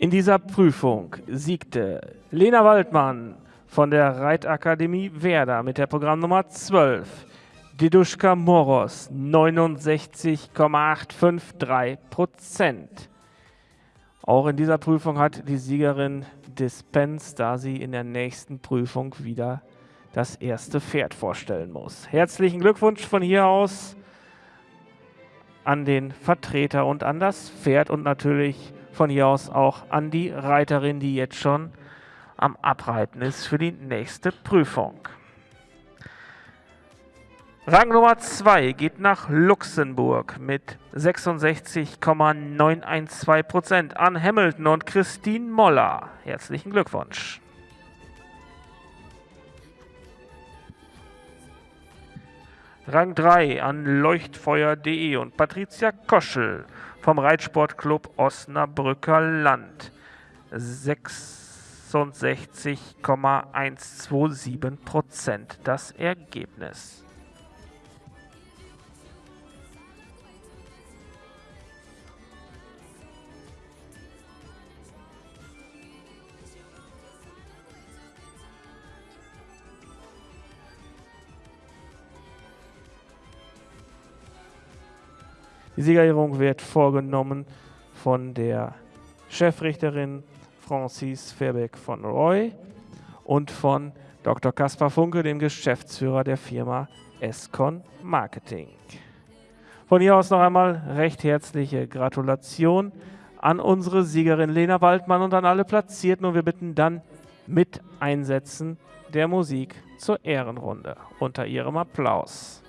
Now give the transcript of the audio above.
In dieser Prüfung siegte Lena Waldmann von der Reitakademie Werder mit der Programmnummer 12. Diduschka Moros 69,853 Prozent. Auch in dieser Prüfung hat die Siegerin Dispens, da sie in der nächsten Prüfung wieder das erste Pferd vorstellen muss. Herzlichen Glückwunsch von hier aus an den Vertreter und an das Pferd und natürlich von hier aus auch an die Reiterin, die jetzt schon am Abreiten ist für die nächste Prüfung. Rang Nummer 2 geht nach Luxemburg mit 66,912% an Hamilton und Christine Moller. Herzlichen Glückwunsch. Rang 3 an Leuchtfeuer.de und Patricia Koschel vom Reitsportclub Osnabrücker Land. 66,127 Prozent das Ergebnis. Die Siegerehrung wird vorgenommen von der Chefrichterin Francis Verbeck von Roy und von Dr. Kaspar Funke, dem Geschäftsführer der Firma Escon Marketing. Von hier aus noch einmal recht herzliche Gratulation an unsere Siegerin Lena Waldmann und an alle Platzierten und wir bitten dann mit Einsetzen der Musik zur Ehrenrunde unter ihrem Applaus.